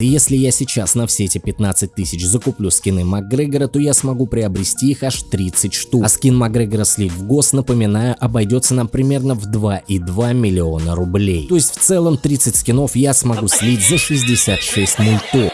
Если я сейчас на все эти 15 тысяч закуплю скины Макгрегора, то я смогу приобрести их аж 30 штук. А скин Макгрегора слив в ГОС, напоминаю, обойдется нам примерно в 2,2 миллиона рублей. То есть в целом 30 скинов я смогу слить за 66 мультов.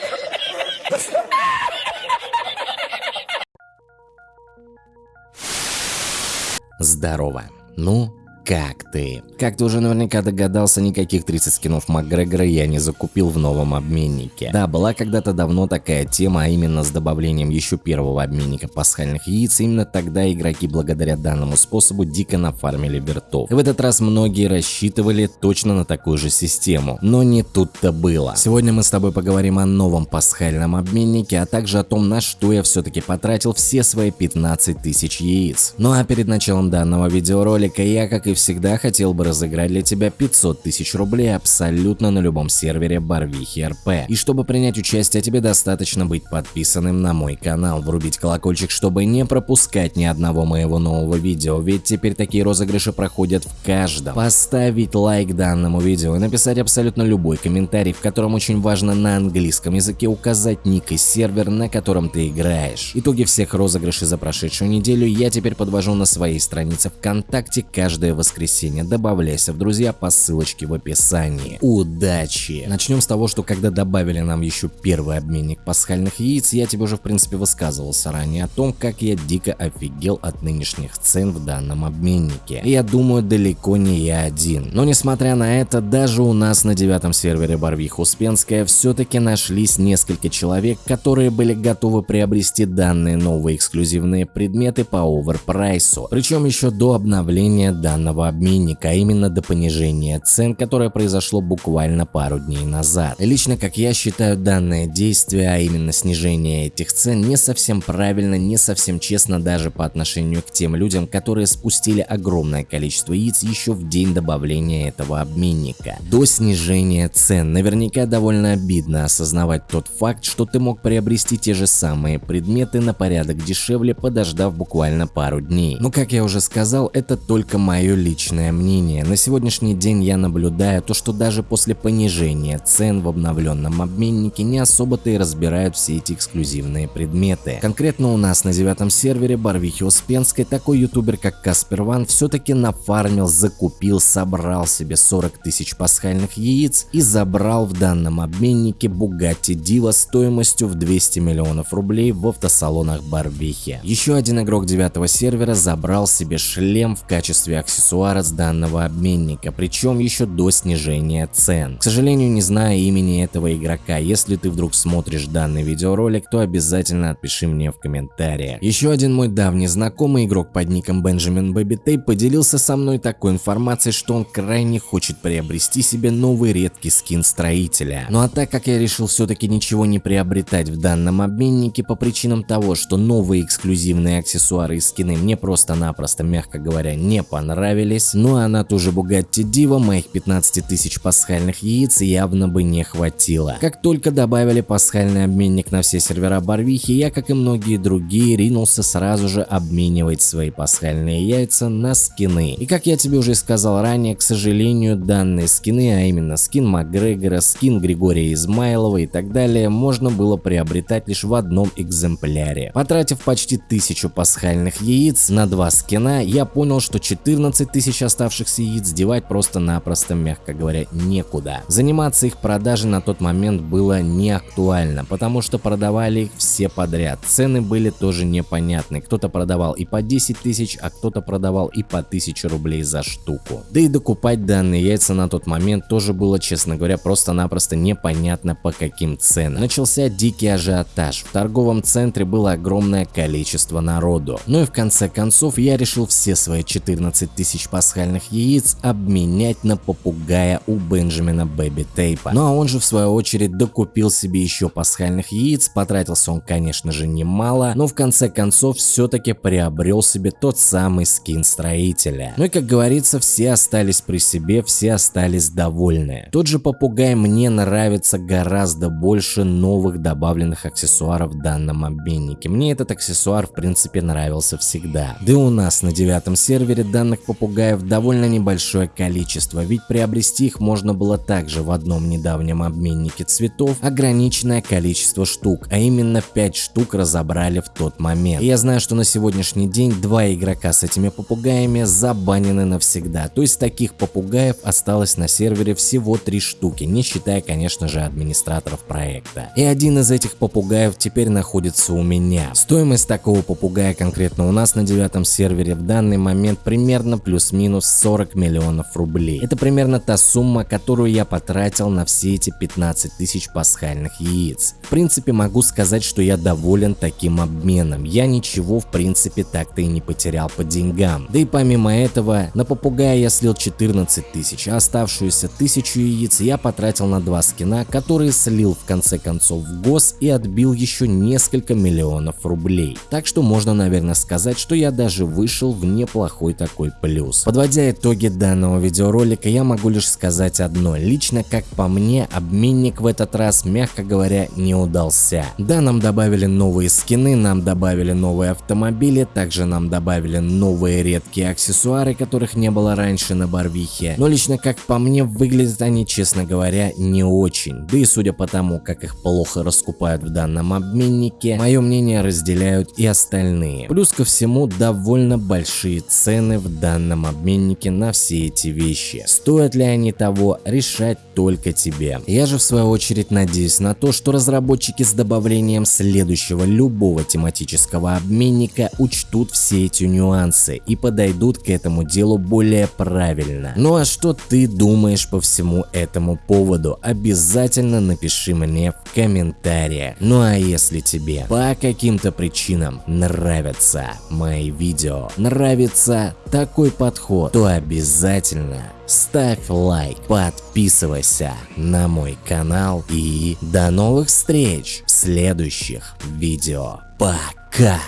Здорово. Ну, как ты? Как ты уже наверняка догадался, никаких 30 скинов Макгрегора я не закупил в новом обменнике. Да, была когда-то давно такая тема, а именно с добавлением еще первого обменника пасхальных яиц, именно тогда игроки благодаря данному способу дико нафармили вертов. В этот раз многие рассчитывали точно на такую же систему, но не тут-то было. Сегодня мы с тобой поговорим о новом пасхальном обменнике, а также о том, на что я все-таки потратил все свои 15 тысяч яиц. Ну а перед началом данного видеоролика я, как и всегда, хотел бы разыграть для тебя 500 тысяч рублей абсолютно на любом сервере Барвихи РП. И чтобы принять участие, тебе достаточно быть подписанным на мой канал, врубить колокольчик, чтобы не пропускать ни одного моего нового видео, ведь теперь такие розыгрыши проходят в каждом. Поставить лайк данному видео и написать абсолютно любой комментарий, в котором очень важно на английском языке указать ник и сервер, на котором ты играешь. Итоги всех розыгрышей за прошедшую неделю я теперь подвожу на своей странице ВКонтакте каждое воскресенье воскресенье. Добавляйся в друзья по ссылочке в описании. Удачи! Начнем с того, что когда добавили нам еще первый обменник пасхальных яиц, я тебе уже в принципе высказывался ранее о том, как я дико офигел от нынешних цен в данном обменнике. И я думаю, далеко не я один. Но несмотря на это, даже у нас на девятом сервере Барвих Успенская все-таки нашлись несколько человек, которые были готовы приобрести данные новые эксклюзивные предметы по оверпрайсу. Причем еще до обновления данного обменника, а именно до понижения цен, которое произошло буквально пару дней назад. Лично, как я считаю, данное действие, а именно снижение этих цен, не совсем правильно, не совсем честно даже по отношению к тем людям, которые спустили огромное количество яиц еще в день добавления этого обменника. До снижения цен наверняка довольно обидно осознавать тот факт, что ты мог приобрести те же самые предметы на порядок дешевле, подождав буквально пару дней. Но как я уже сказал, это только мое личное мнение. На сегодняшний день я наблюдаю то, что даже после понижения цен в обновленном обменнике не особо-то и разбирают все эти эксклюзивные предметы. Конкретно у нас на девятом сервере Барвихи Успенской такой ютубер как Каспер Ван все-таки нафармил, закупил, собрал себе 40 тысяч пасхальных яиц и забрал в данном обменнике Bugatti Diva стоимостью в 200 миллионов рублей в автосалонах Барвихи. Еще один игрок девятого сервера забрал себе шлем в качестве аксессуара аксессуара с данного обменника, причем еще до снижения цен. К сожалению, не знаю имени этого игрока, если ты вдруг смотришь данный видеоролик, то обязательно отпиши мне в комментариях. Еще один мой давний знакомый игрок под ником Baby Tape поделился со мной такой информацией, что он крайне хочет приобрести себе новый редкий скин строителя. Ну а так как я решил все-таки ничего не приобретать в данном обменнике по причинам того, что новые эксклюзивные аксессуары и скины мне просто-напросто, мягко говоря, не понравились, понравились, ну а на ту же Bugatti Diva моих 15 тысяч пасхальных яиц явно бы не хватило. Как только добавили пасхальный обменник на все сервера Барвихи, я, как и многие другие, ринулся сразу же обменивать свои пасхальные яйца на скины. И как я тебе уже сказал ранее, к сожалению, данные скины, а именно скин Макгрегора, скин Григория Измайлова и так далее, можно было приобретать лишь в одном экземпляре. Потратив почти тысячу пасхальных яиц на два скина, я понял, что 14 тысяч оставшихся яиц девать просто-напросто, мягко говоря, некуда. Заниматься их продажей на тот момент было не актуально, потому что продавали их все подряд. Цены были тоже непонятны. Кто-то продавал и по 10 тысяч, а кто-то продавал и по 1000 рублей за штуку. Да и докупать данные яйца на тот момент тоже было, честно говоря, просто-напросто непонятно по каким ценам. Начался дикий ажиотаж. В торговом центре было огромное количество народу. Ну и в конце концов я решил все свои 14 тысяч тысяч пасхальных яиц обменять на попугая у Бенджамина Бэби Тейпа. Ну а он же в свою очередь докупил себе еще пасхальных яиц, потратился он конечно же немало, но в конце концов все-таки приобрел себе тот самый скин строителя. Ну и как говорится, все остались при себе, все остались довольны. Тот же попугай мне нравится гораздо больше новых добавленных аксессуаров в данном обменнике. Мне этот аксессуар в принципе нравился всегда. Да и у нас на девятом сервере данных попугаев попугаев довольно небольшое количество, ведь приобрести их можно было также в одном недавнем обменнике цветов ограниченное количество штук, а именно 5 штук разобрали в тот момент. И я знаю, что на сегодняшний день два игрока с этими попугаями забанены навсегда, то есть таких попугаев осталось на сервере всего 3 штуки, не считая конечно же администраторов проекта. И один из этих попугаев теперь находится у меня. Стоимость такого попугая конкретно у нас на девятом сервере в данный момент примерно плюс-минус 40 миллионов рублей. Это примерно та сумма, которую я потратил на все эти 15 тысяч пасхальных яиц. В принципе могу сказать, что я доволен таким обменом. Я ничего в принципе так-то и не потерял по деньгам. Да и помимо этого, на попугая я слил 14 тысяч, а оставшуюся тысячу яиц я потратил на два скина, которые слил в конце концов в гос и отбил еще несколько миллионов рублей. Так что можно наверное сказать, что я даже вышел в неплохой такой плюс. Подводя итоги данного видеоролика, я могу лишь сказать одно. Лично как по мне, обменник в этот раз, мягко говоря, не удался. Да, нам добавили новые скины, нам добавили новые автомобили, также нам добавили новые редкие аксессуары, которых не было раньше на Барвихе. Но лично как по мне, выглядят они, честно говоря, не очень. Да и судя по тому, как их плохо раскупают в данном обменнике, мое мнение разделяют и остальные. Плюс ко всему, довольно большие цены в данном обменнике на все эти вещи. Стоят ли они того, решать только тебе. Я же в свою очередь надеюсь на то, что разработчики с добавлением следующего любого тематического обменника учтут все эти нюансы и подойдут к этому делу более правильно. Ну а что ты думаешь по всему этому поводу? Обязательно напиши мне в комментариях. Ну а если тебе по каким-то причинам нравятся мои видео, нравится такой подход, то обязательно ставь лайк, подписывайся на мой канал и до новых встреч в следующих видео. Пока!